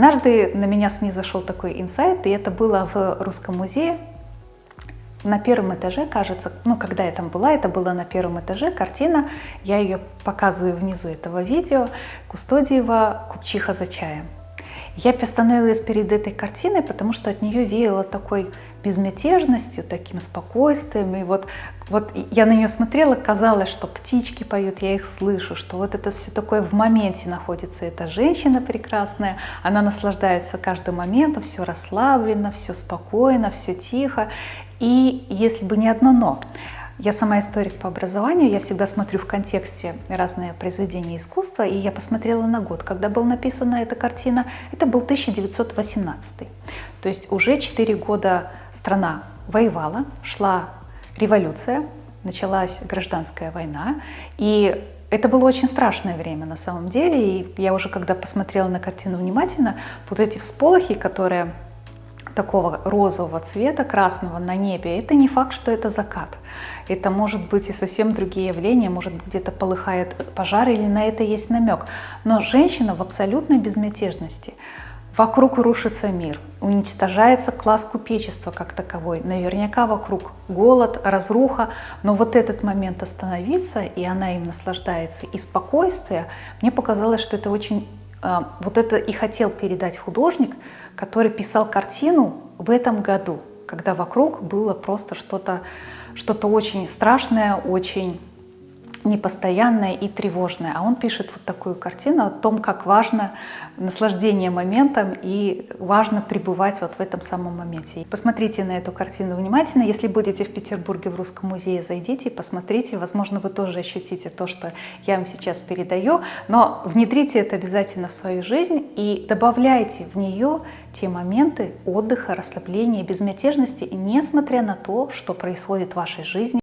Однажды на меня снизошел такой инсайт, и это было в Русском музее. На первом этаже, кажется, ну, когда я там была, это было на первом этаже, картина, я ее показываю внизу этого видео, Кустодиева «Купчиха за чаем». Я остановилась перед этой картиной, потому что от нее веяло такой безмятежностью, таким спокойствием. И вот, вот я на нее смотрела, казалось, что птички поют, я их слышу, что вот это все такое в моменте находится. Эта женщина прекрасная, она наслаждается каждым моментом, все расслаблено, все спокойно, все тихо. И если бы не одно «но», я сама историк по образованию, я всегда смотрю в контексте разные произведения искусства, и я посмотрела на год, когда была написана эта картина. Это был 1918. То есть уже 4 года страна воевала, шла революция, началась гражданская война, и это было очень страшное время на самом деле, и я уже когда посмотрела на картину внимательно, вот эти всполохи, которые такого розового цвета, красного на небе, это не факт, что это закат. Это может быть и совсем другие явления, может где-то полыхает пожар или на это есть намек. Но женщина в абсолютной безмятежности. Вокруг рушится мир, уничтожается класс купечества как таковой. Наверняка вокруг голод, разруха, но вот этот момент остановиться, и она им наслаждается, и спокойствие, мне показалось, что это очень вот это и хотел передать художник, который писал картину в этом году, когда вокруг было просто что-то что, -то, очень страшное, очень непостоянное и тревожное. А он пишет вот такую картину о том, как важно наслаждение моментом и важно пребывать вот в этом самом моменте. Посмотрите на эту картину внимательно. Если будете в Петербурге в Русском музее, зайдите, посмотрите. Возможно, вы тоже ощутите то, что я вам сейчас передаю. Но внедрите это обязательно в свою жизнь и добавляйте в нее те моменты отдыха, расслабления, безмятежности, несмотря на то, что происходит в вашей жизни.